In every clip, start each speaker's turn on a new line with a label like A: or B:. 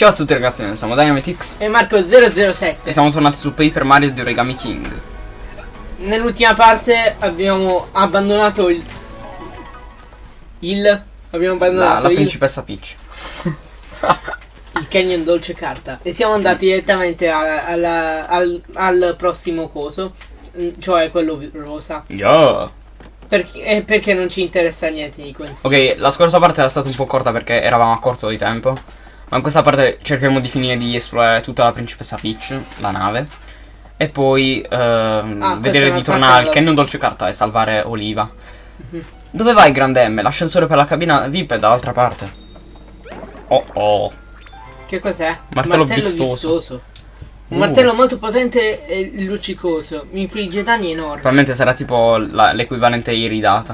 A: Ciao a tutti ragazzi, noi siamo Dynamitix
B: E Marco007
A: e siamo tornati su Paper Mario di Origami King.
B: Nell'ultima parte abbiamo abbandonato il... Il... Abbiamo
A: La,
B: abbandonato
A: la
B: il,
A: principessa Peach.
B: il Canyon Dolce Carta E siamo andati direttamente a- alla- al, al prossimo coso mm, Cioè quello rosa
A: Yeah.
B: perché, perché non ci interessa niente di questo
A: Ok, la scorsa parte era stata un po' corta perché eravamo a corto di tempo. Ma in questa parte cercheremo di finire di esplorare tutta la principessa Peach, la nave. E poi ehm,
B: Ah,
A: vedere di tornare al. Canyon Dolce Carta e salvare Oliva.
B: Mhm.
A: Dove vai, grande M? L'ascensore per la cabina VIP è dall'altra parte. Oh oh.
B: Che cos'è?
A: Martello vistoso.
B: Un
A: Uh.
B: martello molto potente e luccicoso Mi infligge danni enormi
A: Probabilmente sarà tipo l'equivalente iridata.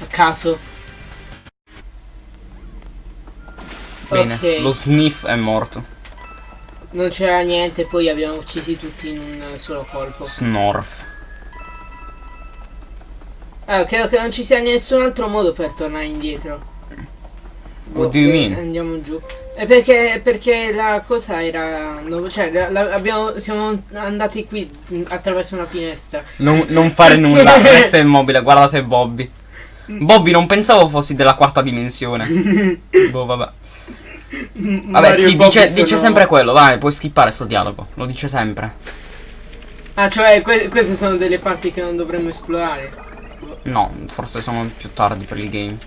B: A caso
A: Bene,
B: Ok.
A: lo sniff è morto.
B: Non c'era niente, poi abbiamo uccisi tutti in un solo colpo.
A: Snorf.
B: Ah, credo che non ci sia nessun altro modo per tornare indietro.
A: What do you
B: eh,
A: mean?
B: Andiamo giù. È perché, perché la cosa era. no, cioè, la- la- abbiamo, siamo andati qui attraverso una finestra.
A: Non, non fare nulla, resta immobile, guardate Bobby. Bobby, non pensavo fossi della quarta dimensione. boh, vabbè. Vabbè,
B: Mario
A: sì, dice,
B: sono-
A: dice sempre quello, vai, puoi skippare sto dialogo. Lo dice sempre.
B: Ah, cioè, que- queste sono delle parti che non dovremmo esplorare.
A: No, forse sono più tardi per il game.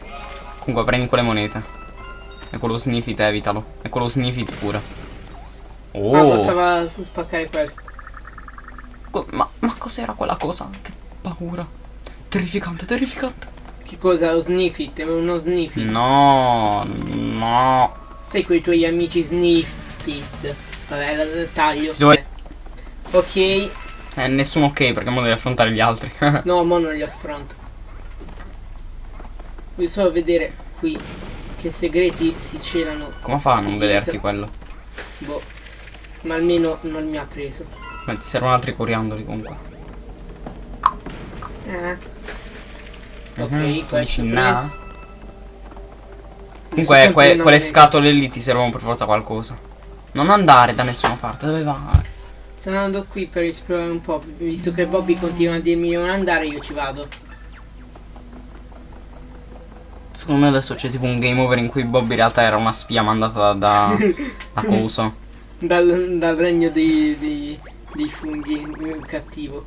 A: Comunque, prendi quelle monete. E quello sniffit, evitalo. E quello sniffit pure.
B: Ah,
A: Oh,
B: bastava spaccare questo.
A: co- ma, ma cos'era quella cosa? Che paura. Terrificante, terrificante.
B: Che cosa? Lo sniffit? Uno sniffit.
A: No, no.
B: Sei con i tuoi amici sniffit. Vabbè, la taglio.
A: Devo-
B: Ok,
A: Eh, nessuno ok perché mo devi affrontare gli altri.
B: no, mo non li affronto. Voglio solo vedere qui che segreti si celano.
A: Come fa a non
B: Dietro.
A: vederti quello?
B: Boh. Ma almeno non mi ha preso.
A: Beh, ti servono altri coriandoli comunque.
B: Ah. Ok,
A: Mhm, tu
B: questo preso.
A: Comunque que- quelle scatole lì ti servono per forza qualcosa. Non andare da nessuna parte, dove vai?
B: Sto andando qui per esplorare un po'. Visto che Bobby continua a dirmi di non andare, io ci vado.
A: Secondo me adesso c'è tipo un game over in cui Bob in realtà era una spia mandata da, da, Coso.
B: Dal, dal regno dei, dei, dei funghi eh, cattivo.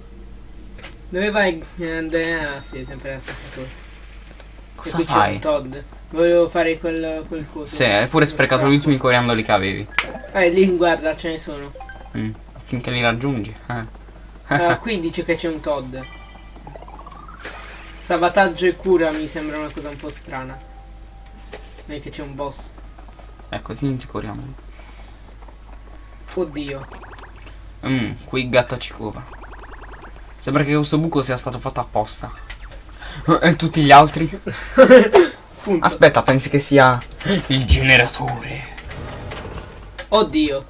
B: Dove vai? Eh, ah, sì, è sempre la stessa cosa.
A: Cosa
B: qui c'è
A: fai?
B: un Todd. Volevo fare quel, quel coso.
A: Sì, hai pure sprecato gli ultimi coriandoli che avevi.
B: Eh, lì guarda, ce ne sono.
A: Mm, Finché li raggiungi. Eh.
B: Ah, qui dice che c'è un Todd. Sabotaggio e cura mi sembra una cosa un po' strana. E che c'è un boss.
A: Ecco, finiti i coriandoli.
B: Oddio.
A: Mm, qui gatto ci cova. Sembra che questo buco sia stato fatto apposta. E tutti gli altri? Aspetta, pensi che sia il generatore?
B: Oddio.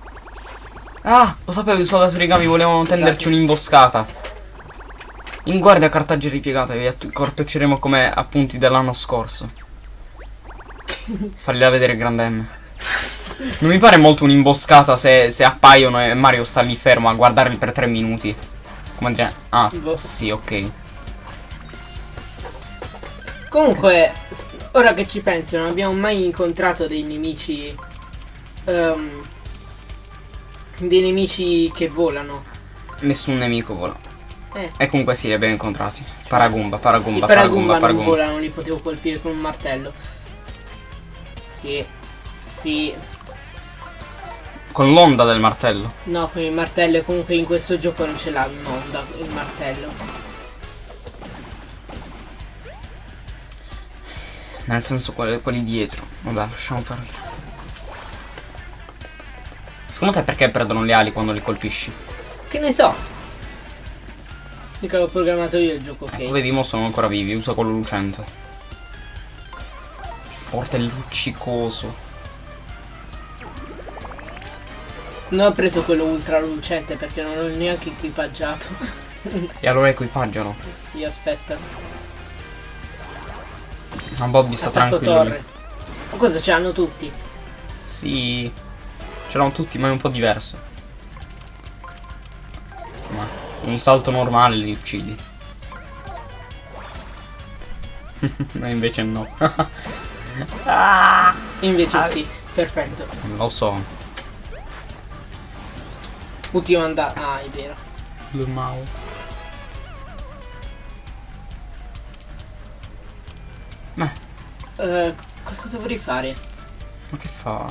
A: Ah, lo sapevo, i soldati origami volevano tenderci un'imboscata. In guardia cartagge ripiegate, vi cartocceremo come appunti dell'anno scorso. Fagliela vedere grande M. Non mi pare molto un'imboscata se, se appaiono e Mario sta lì fermo a guardarli per tre minuti. Come dire... Ah, sì, ok.
B: Comunque, ora che ci penso, non abbiamo mai incontrato dei nemici. ehm, dei nemici che volano.
A: Nessun nemico vola.
B: Eh.
A: E comunque sì, li abbiamo incontrati. Paragumba,
B: I
A: paragumba,
B: Paragumba
A: paragumba,
B: non
A: paragumba.
B: volano, li potevo colpire con un martello. Sì. Sì.
A: Con l'onda del martello.
B: No, con il martello e comunque in questo gioco non ce l'ha un'onda il martello.
A: Nel senso quelli, quelli dietro. Vabbè, lasciamo perdere. Secondo te perché perdono le ali quando li colpisci?
B: Che ne so? Mica l'ho programmato io il gioco, ok.
A: Ecco, vedi, mo sono ancora vivi, usa quello lucente. Forte luccicoso.
B: Non ho preso quello ultra lucente perché non l'ho neanche equipaggiato.
A: E allora equipaggialo.
B: sì, aspetta.
A: Ma Bobby sta
B: Attacco
A: tranquillo.
B: torre. Ma cosa ce l'hanno tutti?
A: Sì. C'erano tutti, ma è un po' diverso. Ma un salto normale li uccidi. Ma invece no. ah,
B: Invece
A: Ah.
B: sì, perfetto.
A: lo so.
B: Ultima andata. Ah, è vero.
A: Lo
B: Eh, cosa dovrei fare?
A: ma che fa?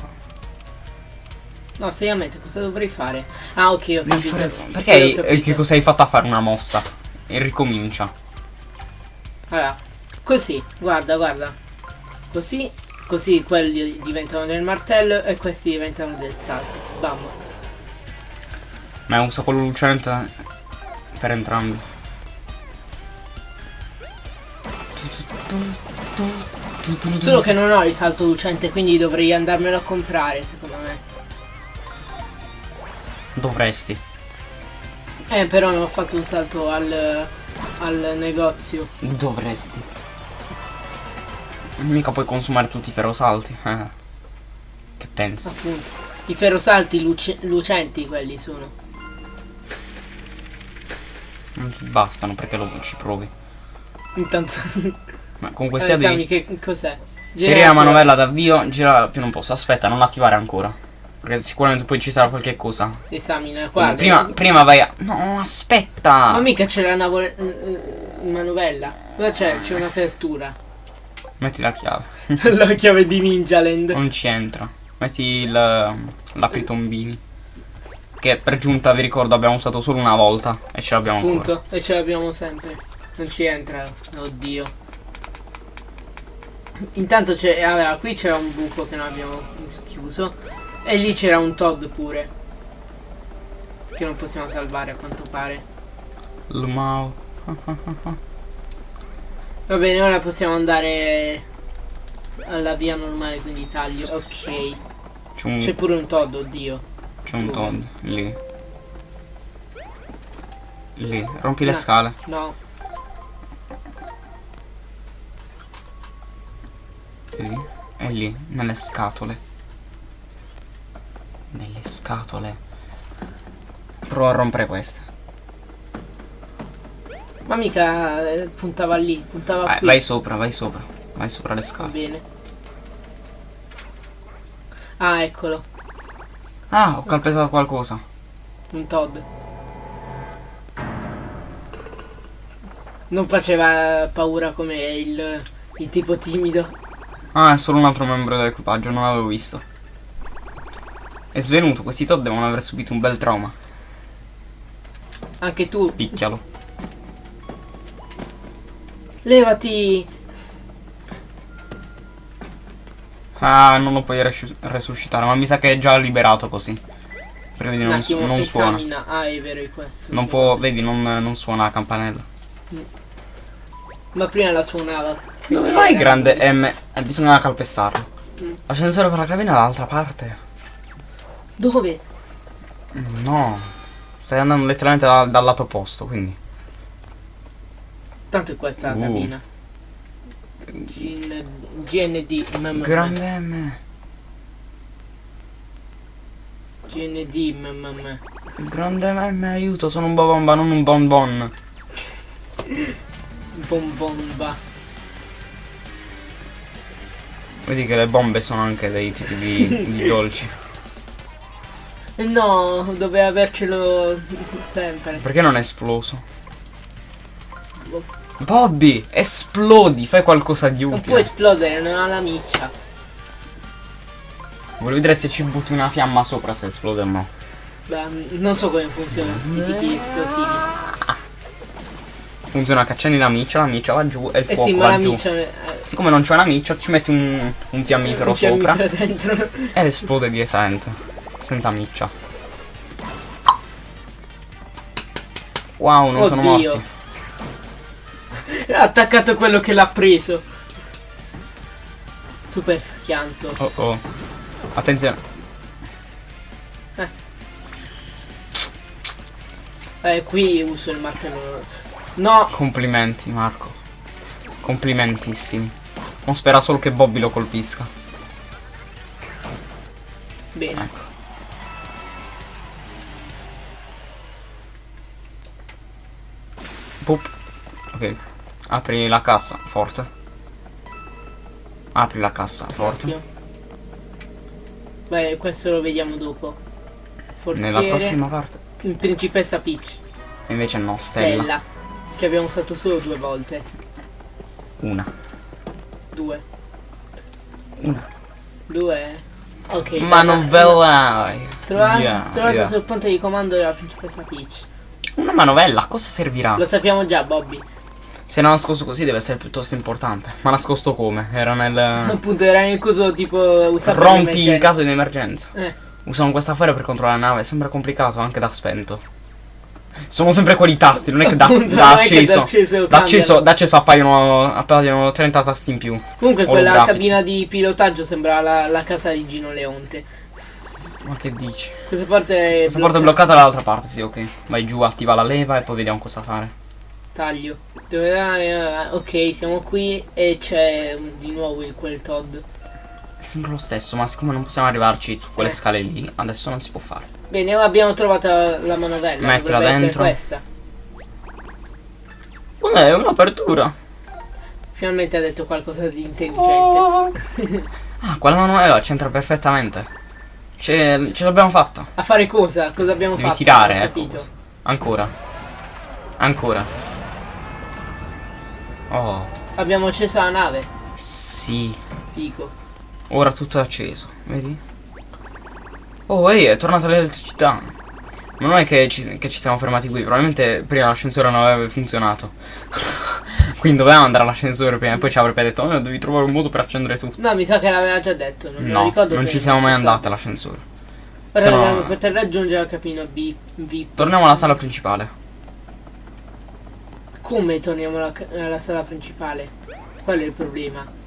B: No, seriamente, cosa dovrei fare? Ah, ok, ho capito.
A: fare-
B: Sì,
A: Perché
B: capito.
A: che cosa hai fatto a fare una mossa? E ricomincia.
B: Allora, così, guarda, guarda. Così, così quelli diventano del martello e questi diventano del salto. Bam.
A: Ma usa quello lucente per entrambi.
B: Solo che non ho il salto lucente, quindi dovrei andarmelo a comprare, secondo me.
A: Dovresti.
B: Eh, però non ho fatto un salto al, al negozio.
A: Dovresti. Mica puoi consumare tutti i ferrosalti. Eh. Che pensi?
B: Appunto. I ferrosalti luce- lucenti quelli sono.
A: Non ti bastano perché lo ci provi.
B: Intanto.
A: Ma comunque sia
B: esami
A: devi.
B: che cos'è?
A: Serie la manovella d'avvio, gira più non posso. Aspetta, non attivare ancora. Perché sicuramente poi ci sarà qualche cosa.
B: Esamina, guarda.
A: prima, prima vai a. No, aspetta!
B: Ma mica c'è la mm, mm, manovella. Cosa c'è? C'è un'apertura.
A: Metti la chiave.
B: la chiave di Ninja Land.
A: Non ci entra. Metti il. l'apri-tombini. Che per giunta vi ricordo abbiamo usato solo una volta. E ce l'abbiamo ancora.
B: Punto. E ce l'abbiamo sempre. Non ci entra. Oddio. Intanto c'è. Allora, qui c'era un buco che non abbiamo chiuso. E lì c'era un Todd pure. Che non possiamo salvare a quanto pare.
A: Lumao.
B: Va bene, ora possiamo andare alla via normale, quindi taglio. Ok.
A: C'è un,
B: pure un Todd, oddio.
A: c'è un Todd lì. Lì. Rompi le
B: No.
A: scale.
B: No.
A: Vedi? È lì, nelle scatole. Nelle scatole. Prova a rompere queste.
B: Ma mica eh, puntava lì, puntava
A: Vai,
B: qui.
A: vai sopra, vai sopra. Vai sopra le
B: Va
A: scale.
B: bene. Ah, eccolo.
A: Ah, ho calpestato qualcosa.
B: Un Todd. Non faceva paura come il, il tipo timido.
A: Ah, è solo un altro membro dell'equipaggio, non l'avevo visto. È svenuto, questi Todd devono aver subito un bel trauma.
B: Anche tu.
A: Picchialo.
B: Levati.
A: Ah, non lo puoi resu- resuscitare, ma mi sa che è già liberato così. Perché vedi, non, su- non suona.
B: Ah, è vero, è questo.
A: Non può, vedi, non, non suona la campanella.
B: Ma prima la suonava.
A: Dove vai, grande M? Eh, bisogna calpestarlo.
B: Mm.
A: L'ascensore per la cabina è dall'altra parte.
B: Dove?
A: No. Stai andando letteralmente da- dal lato opposto, quindi.
B: Tanto è questa la
A: Uh.
B: cabina. Gin- GND. mm,
A: Grande M.
B: GND. mm.
A: Grande M, aiuto, sono un bobomba, non un bonbon.
B: Bombomba.
A: Vedi che le bombe sono anche dei tipi di, di dolci.
B: No, doveva avercelo sempre.
A: Perché non è esploso? Bobby, esplodi, fai qualcosa di
B: Non
A: utile.
B: può esplodere, non ha la miccia.
A: Voglio vedere se ci butti una fiamma sopra se esplode o no.
B: Beh, non so come funzionano questi tipi esplosivi.
A: Funziona che accendi la miccia, la miccia va giù e il
B: Eh
A: fuoco
B: sì, ma la
A: giù.
B: miccia eh,
A: Siccome non c'è una miccia, ci metti un, un fiammifero
B: un
A: sopra
B: dentro.
A: ed esplode direttamente. Senza miccia. Wow, non sono
B: Oddio.
A: morti.
B: Ha attaccato quello che l'ha preso. Super schianto.
A: Oh oh. Attenzione.
B: Eh, qui uso il martello. No,
A: Complimenti, Marco. Complimentissimi. Non spera solo che Bobby lo colpisca.
B: Bene.
A: Ecco. Pup. Ok. Apri la cassa, forte. Apri la cassa, forte.
B: Beh, questo lo vediamo dopo. Forziere.
A: Nella prossima parte.
B: Principessa Peach.
A: E invece no, Stella.
B: Stella. Che abbiamo usato solo due volte.
A: Una.
B: Due.
A: Una.
B: Due. Ok.
A: Manovella.
B: Trova-
A: Yeah,
B: trovato
A: yeah.
B: sul punto di comando della principessa Peach.
A: Una manovella, a cosa servirà?
B: Lo sappiamo già, Bobby.
A: Se era nascosto così deve essere piuttosto importante. Ma nascosto come? Era nel...
B: Appunto, era nel coso tipo usato
A: Rompi in caso di emergenza.
B: Eh,
A: Usano questa affare per controllare la nave, sembra complicato anche da spento. Sono sempre quei tasti, non è che da,
B: Appunto,
A: da acceso.
B: da acceso
A: Da acceso,
B: cambiano.
A: da acceso appaiono, appaiono 30 tasti in più.
B: Comunque quella cabina di pilotaggio sembra la, la casa di Gino Leonte.
A: Ma che dici?
B: Questa parte è
A: Questa porta è bloccata dall'altra parte, sì, ok. Vai giù, attiva la leva e poi vediamo cosa fare.
B: Taglio. Dove? Eh, Ok, siamo qui e c'è di nuovo il quel Todd.
A: Sembra lo stesso, ma siccome non possiamo arrivarci su quelle
B: Eh.
A: scale lì, adesso non si può fare.
B: Bene, ora abbiamo trovato la manovella.
A: Mettila
B: dovrebbe
A: dentro.
B: questa.
A: È un'apertura.
B: Finalmente ha detto qualcosa di intelligente.
A: Oh. Ah, quella manovella c'entra perfettamente. Ce, ce l'abbiamo fatta.
B: A fare cosa? Cosa abbiamo
A: Devi
B: fatto?
A: tirare, ecco.
B: capito.
A: Ancora. Ancora. Oh,
B: Abbiamo acceso la nave.
A: sì.
B: Figo.
A: Ora tutto è acceso, vedi? Oh, ehi, è tornata l'elettricità. Ma non è che ci, che ci siamo fermati qui, probabilmente prima l'ascensore non aveva funzionato. Quindi dovevamo andare all'ascensore prima e poi ci avrebbe detto, oh, devi trovare un modo per accendere tutto.
B: No, mi sa che l'aveva già detto. Non
A: No,
B: ricordo
A: non ci siamo mai andati all'ascensore.
B: Ora
A: Se no-
B: dobbiamo poter raggiungere la cabina B. VIP.
A: Torniamo alla sala principale.
B: Come torniamo alla, alla sala principale? Qual è il problema?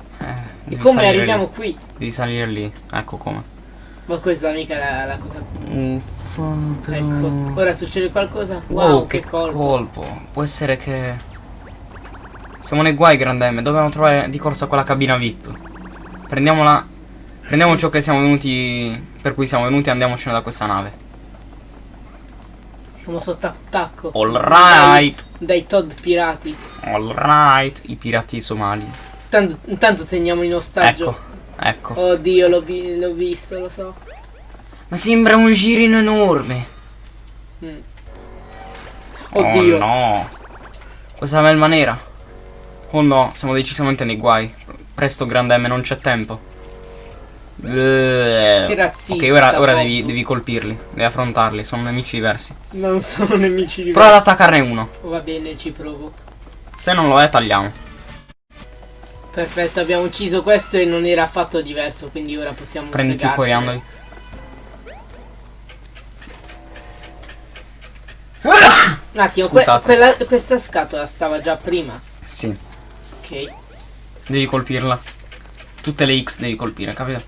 B: E come arriviamo
A: lì.
B: qui?
A: Devi salire lì, ecco come.
B: Ma questa mica è la, la cosa.
A: Uffa, però...
B: Ecco. Ora succede qualcosa? Wow,
A: Wow,
B: che, colpo.
A: colpo. Può essere che... Siamo nei guai, Grande M. Dobbiamo trovare di corsa quella cabina VIP. Prendiamola... Prendiamo ciò che siamo venuti... Per cui siamo venuti e andiamocene da questa nave.
B: Siamo sotto attacco.
A: Alright.
B: Dai, dai Todd pirati.
A: Alright. I pirati somali.
B: Tanto, intanto teniamo in ostaggio.
A: Ecco. Ecco.
B: Oddio, l'ho, vi- visto, lo so.
A: Ma sembra un girino enorme.
B: Mm. Oddio.
A: Oh no. Questa melma nera. Oh no, siamo decisamente nei guai. Presto, Grande M, non c'è tempo. Che
B: Che razzista,
A: Ok, ora, ora devi, devi colpirli, devi affrontarli, sono nemici diversi.
B: Non sono nemici di
A: Prova ad attaccarne uno.
B: Va bene, ci provo.
A: Se non lo è, tagliamo.
B: Perfetto, abbiamo ucciso questo e non era affatto diverso, quindi ora possiamo
A: Prendi più coriandoli.
B: Un attimo, que- quella- questa scatola stava già prima.
A: Sì,
B: Ok.
A: devi colpirla. Tutte le X devi colpire, capito?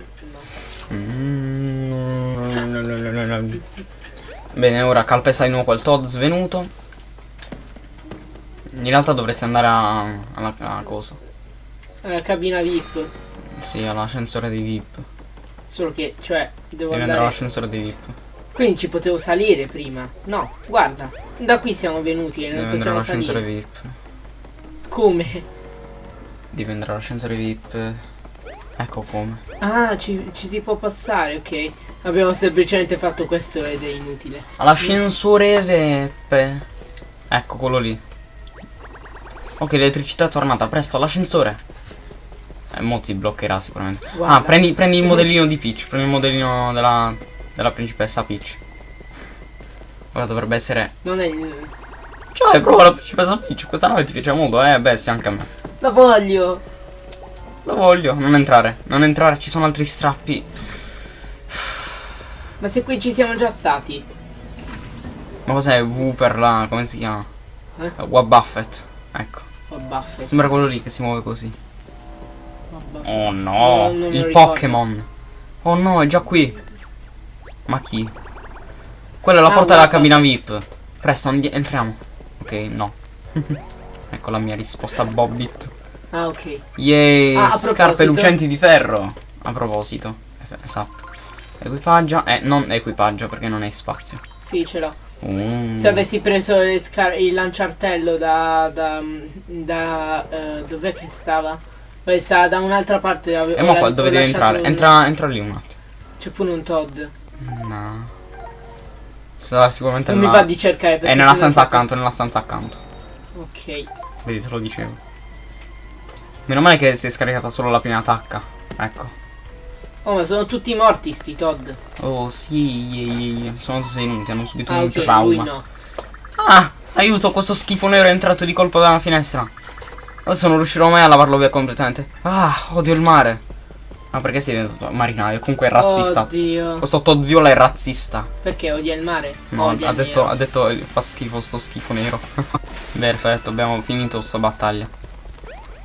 A: Bene, ora calpesta di nuovo quel Todd svenuto. In realtà dovresti andare a, alla, alla cosa.
B: La cabina VIP.
A: Sì, all'ascensore dei VIP.
B: Solo che, cioè, devo
A: Devi andare
B: andare.
A: all'ascensore dei VIP.
B: Quindi ci potevo salire prima. No, guarda. Da qui siamo venuti e non possiamo
A: all'ascensore. VIP.
B: Come?
A: Devi andare all'ascensore VIP. Ecco come.
B: Ah, ci, ci si può passare, ok. Abbiamo semplicemente fatto questo ed è inutile.
A: All'ascensore VIP. Ecco quello lì. Ok, l'elettricità è tornata. Presto, all'ascensore. Eh, mo ti bloccherà sicuramente.
B: Guarda.
A: Ah, prendi, prendi il modellino di Peach. Prendi il modellino della, della principessa Peach. Ora dovrebbe essere.
B: Non è. il-
A: Cioè, prova la principessa Peach. Questa nave ti piace molto, eh? Beh, sì, anche a me.
B: La voglio!
A: Lo voglio. Non entrare. Non entrare, ci sono altri strappi.
B: Ma se qui ci siamo già stati.
A: Ma cos'è V per la. come si chiama?
B: Eh?
A: Wab Buffett. Ecco.
B: Baffo.
A: Sembra quello lì che si muove così.
B: Oh, No,
A: no, il. Pokémon. Oh no, è già qui. Ma chi? Quella è la
B: Ah,
A: porta della cabina VIP. Presto, entriamo. Ok, no. ecco la mia risposta a Bobbit.
B: Ah, ok.
A: Yay,
B: Ah,
A: scarpe lucenti di ferro. A proposito. Esatto. Equipaggia. Eh, non equipaggia perché non hai spazio.
B: Sì, ce l'ho.
A: Mm.
B: Se avessi preso il, il lanciartello da. da. da. eh, dov'è che stava? Beh, stava da un'altra parte.
A: E mo
B: ho-
A: qua dove devi entrare? Entra, entra lì un attimo.
B: C'è pure un Todd.
A: No. Sarà sicuramente
B: Non mi va di cercare perché.
A: È nella stanza accanto, nella stanza accanto.
B: Ok.
A: Vedi, te lo dicevo. Meno male che si è scaricata solo la prima attacca. Ecco.
B: Oh, ma sono tutti morti sti Todd.
A: Oh sì, sono svenuti, hanno subito
B: Ah,
A: un
B: ok, lui
A: trauma.
B: no.
A: Ah, aiuto, questo schifo nero è entrato di colpo dalla finestra. Adesso non riuscirò mai a lavarlo via completamente. Ah, odio il mare. Ma perché sei diventato marinaio? Comunque è razzista.
B: Oddio.
A: Questo Todd Viola è razzista.
B: Perché odia il mare?
A: No,
B: Odia
A: ha detto, ha detto eh, fa schifo sto schifo nero. Perfetto, abbiamo finito sta battaglia.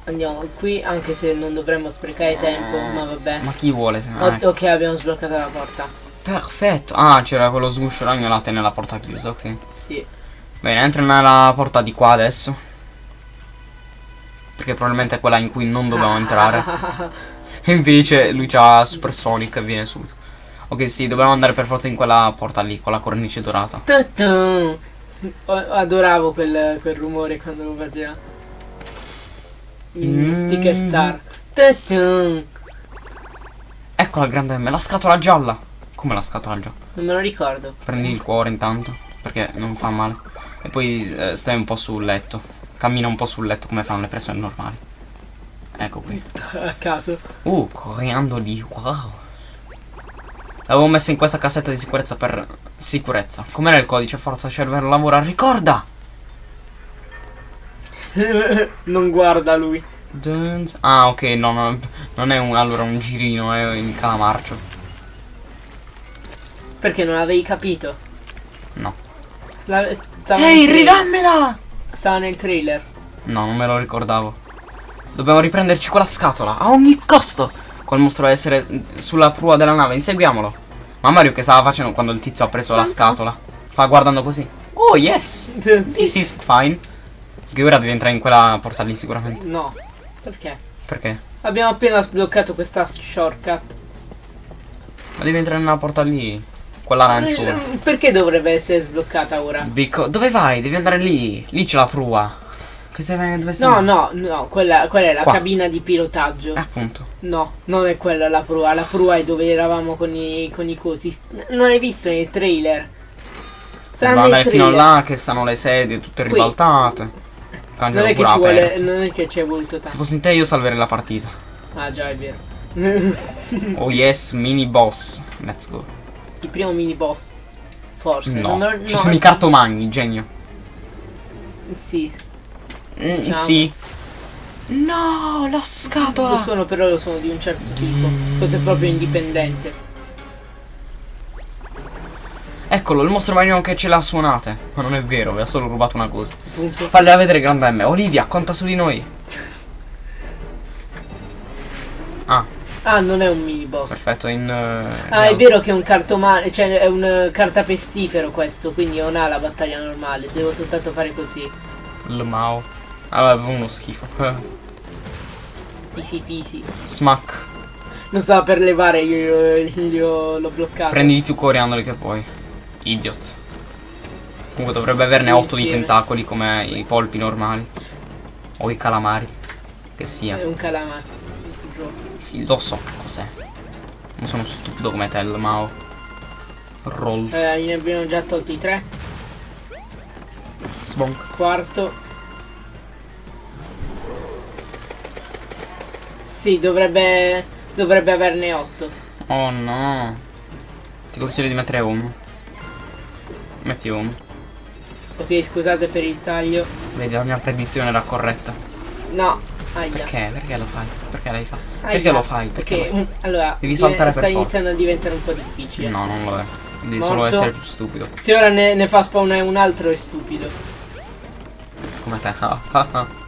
B: Andiamo qui, anche se non dovremmo sprecare tempo, ma vabbè.
A: Ma chi vuole? Se... Ah, ecco.
B: ok, abbiamo sbloccato la porta.
A: Perfetto. Ah, c'era quello sguscio ragnolate nella porta chiusa, ok.
B: Sì.
A: Bene, entra nella porta di qua adesso. Perché probabilmente è quella in cui non dobbiamo entrare. E invece lui c'ha Super Sonic e viene subito. Ok, sì, dobbiamo andare per forza in quella porta lì, con la cornice dorata.
B: Adoravo quel, quel rumore quando lo faceva.
A: Mm.
B: sticker star. Tu-tu.
A: Ecco la grande M, la scatola gialla. Come la scatola gialla?
B: Non me lo ricordo.
A: Prendi il cuore intanto, perché non fa male. E poi eh, stai un po' sul letto. Cammina un po' sul letto come fanno le persone normali. Ecco qui.
B: A caso.
A: Uh, coriandoli, wow. L'avevo messa in questa cassetta di sicurezza per sicurezza. Com'era il codice? Forza, cervello, lavora, ricorda!
B: non guarda lui.
A: Dun- Ah, ok, no, no, non è un, allora un girino, è in calamarcio.
B: Perché non avevi capito?
A: No. Ehi,
B: tra-
A: ridammela!
B: Stava nel trailer.
A: No, non me lo ricordavo. Dobbiamo riprenderci quella scatola, a ogni costo! Quel mostro deve essere sulla prua della nave, inseguiamolo. Ma Mario che stava facendo quando il tizio ha preso la scatola? Stava guardando così. Oh, yes! This is fine. Che ora devi entrare in quella porta lì sicuramente.
B: No. Perché?
A: Perché?
B: Abbiamo appena sbloccato questa shortcut.
A: Ma devi entrare nella porta lì. Quella arancione.
B: Eh, Perché dovrebbe essere sbloccata ora?
A: Bico, dove vai? Devi andare lì. Lì c'è la prua. Dove?
B: No, no, no, quella, quella è la
A: Qua.
B: cabina di pilotaggio.
A: Eh, appunto.
B: No, non è quella la prua. La prua è dove eravamo con i, con i cosi. Non hai visto nei trailer?
A: Dobbiamo
B: nei
A: andare fino
B: trailer.
A: là che stanno le sedie tutte
B: Qui.
A: ribaltate.
B: Non è, che
A: pure
B: ci vuole, non è che ci è voluto
A: Se
B: tanto.
A: fossi in te io salverei la partita.
B: Ah già, è vero.
A: Oh yes, mini boss. Let's go.
B: Il primo mini boss. Forse.
A: No,
B: lo-
A: ci
B: no,
A: sono i cartomagni, genio.
B: Sì.
A: Mm,
B: Diciamo.
A: Sì. No, la
B: Lo
A: scatola.
B: sono, però lo sono di un certo tipo. Questo è proprio indipendente.
A: Eccolo, il mostro marino che ce l'ha suonate. Ma non è vero, vi ha solo rubato una cosa.
B: Punto.
A: Falle vedere grande M. Olivia, conta su di noi. Ah,
B: Ah, non è un mini boss.
A: perfetto, in... eh,
B: Ah, è
A: in-
B: vero che è un cartomane, cioè è un eh, cartapestifero questo, quindi non ha la battaglia normale, devo soltanto fare così.
A: Il Mao. Ah, vabbè, uno schifo.
B: Easy peasy.
A: Smack.
B: Non stava per levare, io, l'ho bloccato.
A: Prendi di più coriandoli che puoi. Idiot. Comunque dovrebbe averne 8 di tentacoli come i polpi normali. O i calamari. Che sia.
B: È un calamare.
A: Sì, lo so cos'è. Non sono stupido come te, Mao. Rolf.
B: Eh, ne abbiamo già tolti tre.
A: Sbonk.
B: Quarto. Sì, dovrebbe. Dovrebbe averne otto.
A: Oh no. Ti consiglio di mettere home. Metti home.
B: Ok, scusate per il taglio.
A: Vedi, la mia predizione era corretta.
B: No, aia.
A: Perché? Perché lo fai? Perché l'hai fatto? Perché lo fai? Perché
B: Perché,
A: lo
B: mm, allora,
A: Devi saltare per
B: sta iniziando a diventare un po' difficile.
A: No, non lo è. Devi
B: Morto.
A: solo essere più stupido.
B: Se ora ne, ne fa spawnare un altro è stupido.
A: Come te.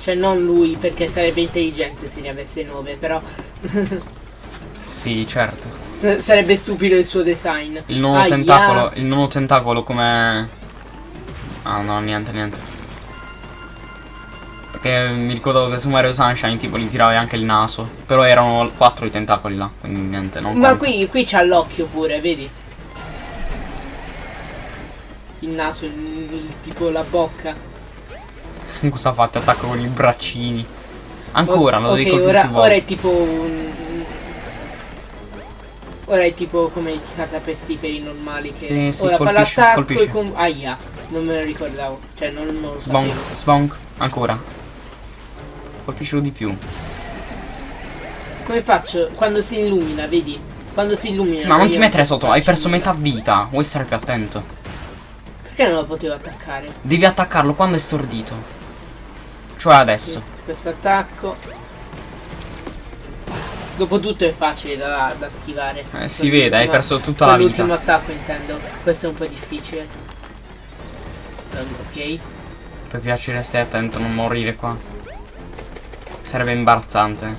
B: Cioè non lui perché sarebbe intelligente se ne avesse nove, però
A: Sì, certo.
B: s- sarebbe stupido il suo design.
A: Il nono
B: Aia.
A: tentacolo. Il nono tentacolo come. Ah no, niente, niente. Perché mi ricordo che su Mario Sunshine tipo li tiravi anche il naso. Però erano quattro i tentacoli là, quindi niente, non
B: Ma
A: conta.
B: qui, qui c'ha l'occhio pure, vedi? Il naso, il, il- tipo la bocca.
A: Cosa fate? Attacco con i braccini. Ancora, lo
B: ok,
A: dico più
B: ora,
A: più
B: ora è tipo un... Ora è tipo come i catapestiferi normali che
A: Sì, sì,
B: ora fa
A: colpisce,
B: l'attacco
A: colpisce.
B: e Aia, non me lo ricordavo. Cioè non, non lo
A: Sbonk,
B: sapevo.
A: sbonk, ancora. Colpiscilo di più.
B: Come faccio? Quando si illumina, vedi? Quando si illumina.
A: Sì, ma non ti mettere sotto, hai perso metà vita. Vuoi stare più attento.
B: Perché non lo potevo attaccare?
A: Devi attaccarlo quando è stordito. Cioè adesso.
B: Questo attacco. Dopotutto è facile da, da schivare.
A: Eh, si vede, hai perso tutta la vita.
B: L'ultimo attacco intendo. Questo è un po' difficile. Um, ok.
A: Per piacere stai attento, non morire qua. Sarebbe imbarazzante.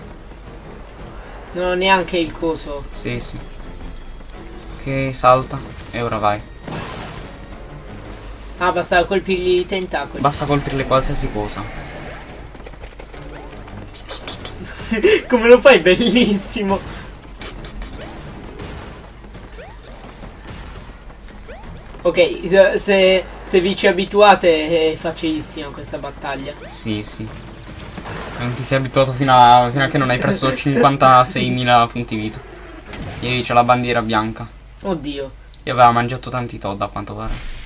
B: Non ho neanche il coso.
A: Sì, sì. Ok, salta. E ora vai.
B: Ah, basta colpirgli i tentacoli.
A: Basta colpirle qualsiasi cosa.
B: Come lo fai? Bellissimo. Ok, se- se, se vi ci abituate è facilissima questa battaglia.
A: Sì, sì. Non ti sei abituato fino a, fino a che non hai preso 56.000 punti vita. Ieri c'è la bandiera bianca.
B: Oddio.
A: E aveva mangiato tanti Todd a quanto pare.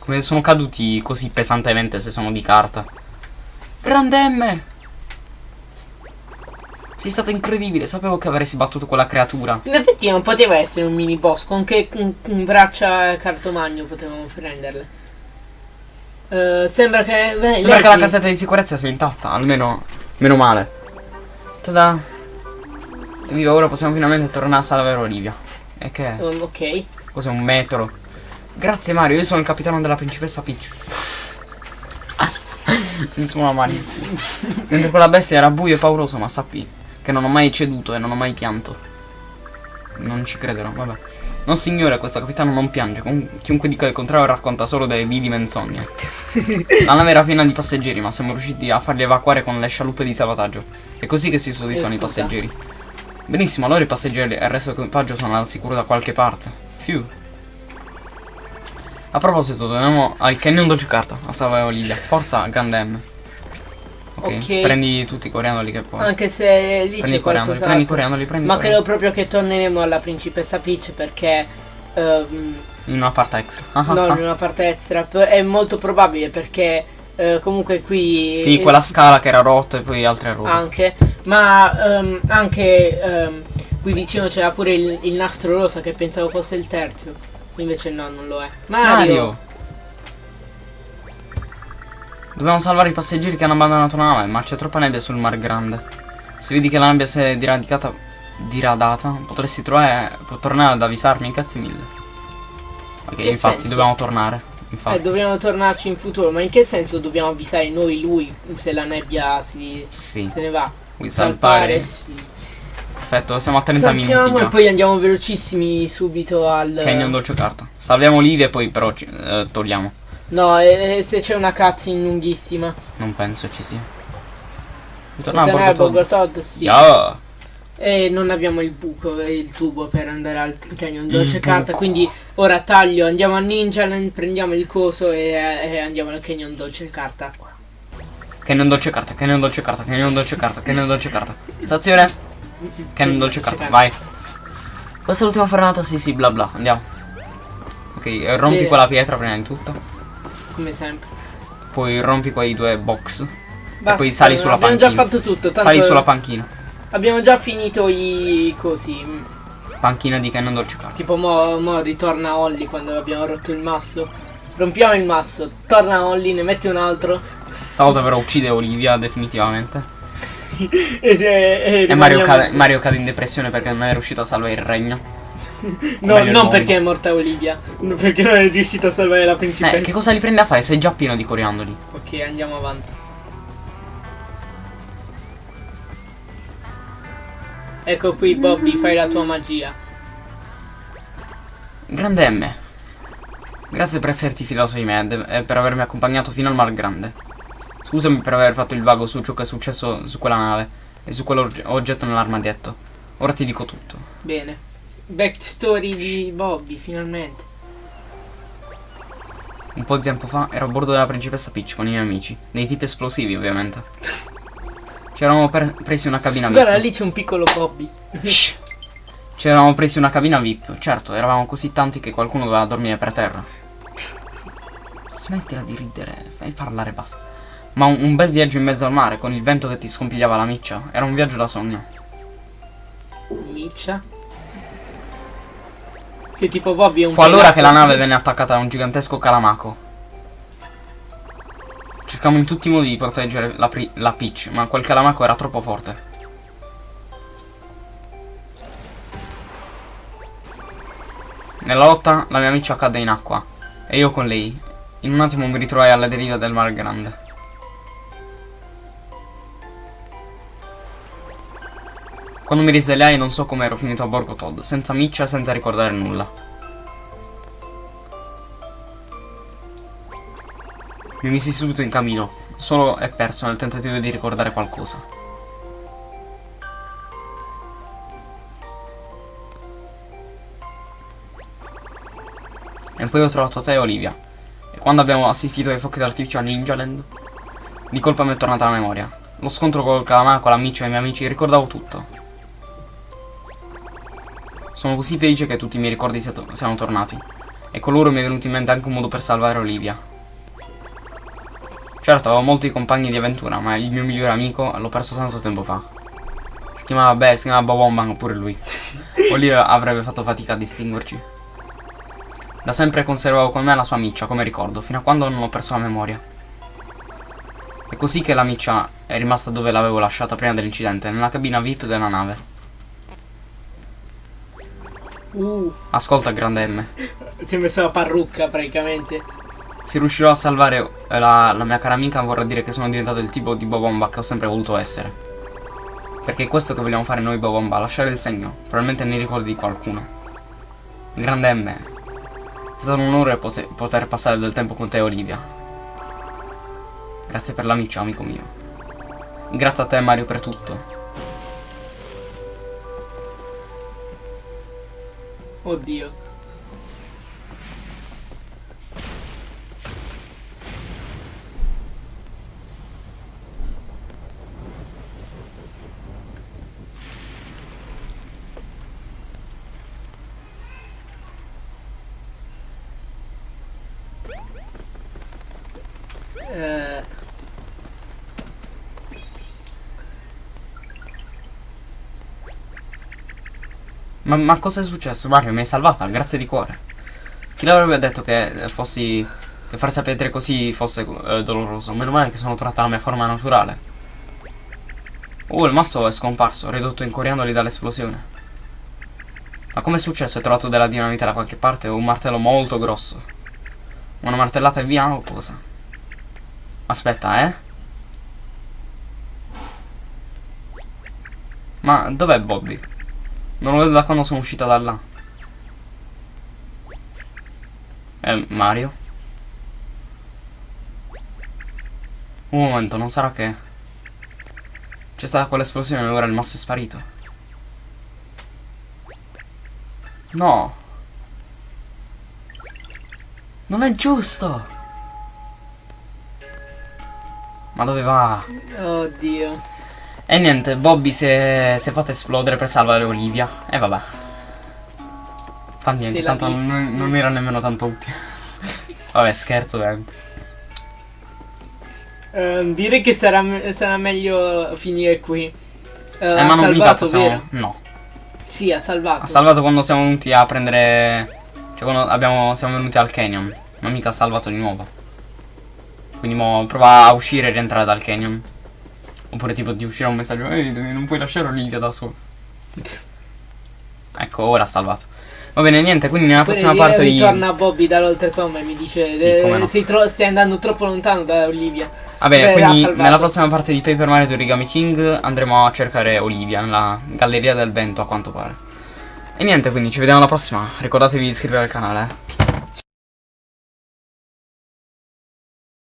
A: Come sono caduti così pesantemente se sono di carta. Grande M! Sei stato incredibile, sapevo che avresti battuto quella creatura.
B: In effetti non poteva essere un mini boss, con che braccia cartomagno potevamo prenderle. Eh, sembra che... beh,
A: Sembra che la casetta di sicurezza sia intatta, almeno meno male. Tada! Evviva, ora possiamo finalmente tornare a salvare Olivia. E che?
B: Um, ok.
A: Cos'è un metro? Grazie Mario, io sono il capitano della principessa Peach. Mi suona malissimo. Mentre quella bestia era buio e pauroso, ma sappi che non ho mai ceduto e non ho mai pianto. Non ci crederò, vabbè. No signore, questo capitano non piange. Com- chiunque dica il contrario racconta solo delle vili menzogne. La nave era piena di passeggeri, ma siamo riusciti a farli evacuare con le scialuppe di salvataggio. È così che si soddisfano i
B: Eh,
A: passeggeri. Benissimo, allora i passeggeri e il resto dell'equipaggio sono al sicuro da qualche parte. Fiu. A proposito, torniamo al canyon dolce carta a salvare Olivia. Forza, Gandem. Ok,
B: Ok.
A: prendi tutti i coriandoli che puoi.
B: Anche se lì
A: prendi
B: c'è
A: i coriandoli, prendi i coriandoli, prendi
B: Ma credo proprio che torneremo alla principessa Peach perché... ehm,
A: In una parte extra. Ah,
B: no,
A: ah.
B: in una parte extra. È molto probabile perché eh, comunque qui...
A: Sì, quella scala che era rotta e poi altre robe.
B: Anche. Ma ehm, anche ehm, qui vicino c'era pure il, il nastro rosa che pensavo fosse il terzo. Invece no, non lo è. Mario!
A: Mario! Dobbiamo salvare i passeggeri che hanno abbandonato la nave, ma c'è troppa nebbia sul Mar Grande. Se vedi che la nebbia si è diradicata, diradata, potresti trovare, può tornare ad avvisarmi, grazie mille. Ok,
B: Che
A: infatti
B: senso?
A: dobbiamo tornare. Infatti.
B: Eh, dobbiamo tornarci in futuro. Ma in che senso dobbiamo avvisare noi lui se la nebbia si,
A: Sì,
B: se ne va?
A: vuoi
B: Salpare,
A: salpare?
B: sì.
A: Perfetto, siamo a 30
B: Salpiamo
A: minuti
B: e
A: già.
B: poi andiamo velocissimi subito al...
A: Canyon dolce carta. Salviamo Olivia e poi però ci, eh, togliamo.
B: No, eh, se c'è una cutscene lunghissima.
A: Non penso ci sia. Ritorniamo
B: Tornare
A: a Borgo
B: Bogor Todd, sì.
A: Yeah.
B: E non abbiamo il buco, il tubo per andare al canyon dolce carta. Quindi ora taglio, andiamo a Ninja Land, prendiamo il coso e, e andiamo al canyon dolce carta.
A: Canyon dolce carta, canyon dolce carta, canyon dolce carta, canyon dolce carta. Stazione. Canyon dolce carta, vai. Questa è l'ultima fermata, sì sì, bla bla, andiamo. Ok, rompi
B: Bene.
A: quella pietra prima di tutto.
B: Come sempre.
A: Poi rompi quei due box.
B: Basta,
A: poi sali sulla
B: abbiamo
A: panchina.
B: già fatto tutto. Tanto
A: Sali sulla panchina.
B: abbiamo già finito i cosi.
A: Panchina di canyon dolce carta.
B: Tipo mo, mo ritorna Holly quando abbiamo rotto il masso. Rompiamo il masso, torna Holly, ne metti un altro.
A: Stavolta però uccide Olivia definitivamente.
B: e, e,
A: E Mario
B: rimaniamo-
A: cade, Mario cade in depressione perché non è riuscito a salvare il regno.
B: No, non
A: mondo.
B: perché è morta Olivia, no, perché non è riuscita a salvare la principessa.
A: Eh, che cosa li prende a fare? Sei già pieno di coriandoli.
B: Ok, andiamo avanti. Ecco qui Bobby, fai la tua magia.
A: Grande M. Grazie per esserti fidato di me e per avermi accompagnato fino al Mar Grande. Scusami per aver fatto il vago su ciò che è successo su quella nave e su quell'oggetto nell'armadietto. Ora ti dico tutto.
B: Bene. Backstory di Bobby, finalmente.
A: Un po' di tempo fa ero a bordo della principessa Peach con i miei amici, dei tipi esplosivi ovviamente. Ci eravamo presi una cabina VIP.
B: Guarda, lì c'è un piccolo Bobby.
A: Shh. Ci eravamo presi una cabina VIP. Certo, eravamo così tanti che qualcuno doveva dormire per terra. Smettila di ridere, fai parlare basta. Ma un, un bel viaggio in mezzo al mare, con il vento che ti scompigliava la miccia. Era un viaggio da sogno.
B: Miccia? Sì, tipo Bobby è un
A: Fu allora che la nave venne attaccata da un gigantesco calamaco. Cercammo in tutti i modi di proteggere la, la Peach, ma quel calamaco era troppo forte. Nella lotta la mia amica cadde in acqua e io con lei. In un attimo mi ritrovai alla deriva del Mar Grande. Quando mi risvegliai non so come ero finito a borgo Todd, senza miccia, senza ricordare nulla. Mi misi subito in cammino, solo e perso nel tentativo di ricordare qualcosa. E poi ho trovato te e Olivia. E quando abbiamo assistito ai fuochi d'artificio a Ninjaland, di colpa mi è tornata la memoria. Lo scontro col calamaro, con l'amico e i miei amici, ricordavo tutto. Sono così felice che tutti i miei ricordi siano tornati. E con loro mi è venuto in mente anche un modo per salvare Olivia. Certo, avevo molti compagni di avventura, ma il mio migliore amico l'ho perso tanto tempo fa. Si chiamava, beh, si chiamava Bobomban pure lui. Olivia avrebbe fatto fatica a distinguerci. Da sempre conservavo con me la sua miccia come ricordo, fino a quando non ho perso la memoria. È così che la miccia è rimasta dove l'avevo lasciata prima dell'incidente, nella cabina VIP della nave.
B: Uh.
A: Ascolta, grande M.
B: Si è messa la parrucca praticamente.
A: Se riuscirò a salvare la, la, mia cara amica vorrà dire che sono diventato il tipo di Bobomba che ho sempre voluto essere. Perché è questo che vogliamo fare noi Bobomba, lasciare il segno, probabilmente nei ricordi di qualcuno. Grande M, è stato un onore poter passare del tempo con te Olivia. Grazie per l'amico, amico mio. Grazie a te Mario per tutto.
B: Oddio. Eh...
A: Ma, ma cosa è successo Mario? Mi hai salvata, grazie di cuore. Chi l'avrebbe detto che fossi... Che far sapere così fosse eh, doloroso? Meno male che sono tornata alla mia forma naturale. Oh, il masso è scomparso, ridotto in coriandoli dall'esplosione. Ma come è successo? Hai trovato della dinamite da qualche parte o un martello molto grosso? Una martellata e via o cosa? Aspetta, eh? Ma dov'è Bobby? Non lo vedo da quando sono uscita da là. Eh, Mario? Un momento, non sarà che... C'è stata quell'esplosione e ora il masso è sparito. No! Non è giusto! Ma dove va?
B: Oddio.
A: E niente, Bobby si è, si è fatta esplodere per salvare Olivia. E vabbè. Fa niente, tanto non, non, era nemmeno tanto utile. vabbè, scherzo, veramente.
B: Uh, direi che sarà, sarà, meglio finire qui.
A: Uh, eh, ma non mica possiamo... No.
B: Sì, ha salvato.
A: Ha salvato quando siamo venuti a prendere... Cioè quando abbiamo, siamo venuti al canyon. Ma mica ha salvato di nuovo. Quindi mo prova a uscire e rientrare dal canyon. Oppure tipo di uscire un messaggio Ehi, non puoi lasciare Olivia da sola. ecco, ora ha salvato. Va bene, niente, quindi nella Poi prossima parte
B: di...
A: Ritorna
B: Bobby dall'oltretomba e mi dice sì, eh, no. stai andando troppo lontano da Olivia.
A: Va bene, Beh, quindi nella prossima parte di Paper Mario di Origami King andremo a cercare Olivia nella Galleria del Vento a quanto pare. E niente, quindi ci vediamo alla prossima. Ricordatevi di iscrivervi al canale. Eh.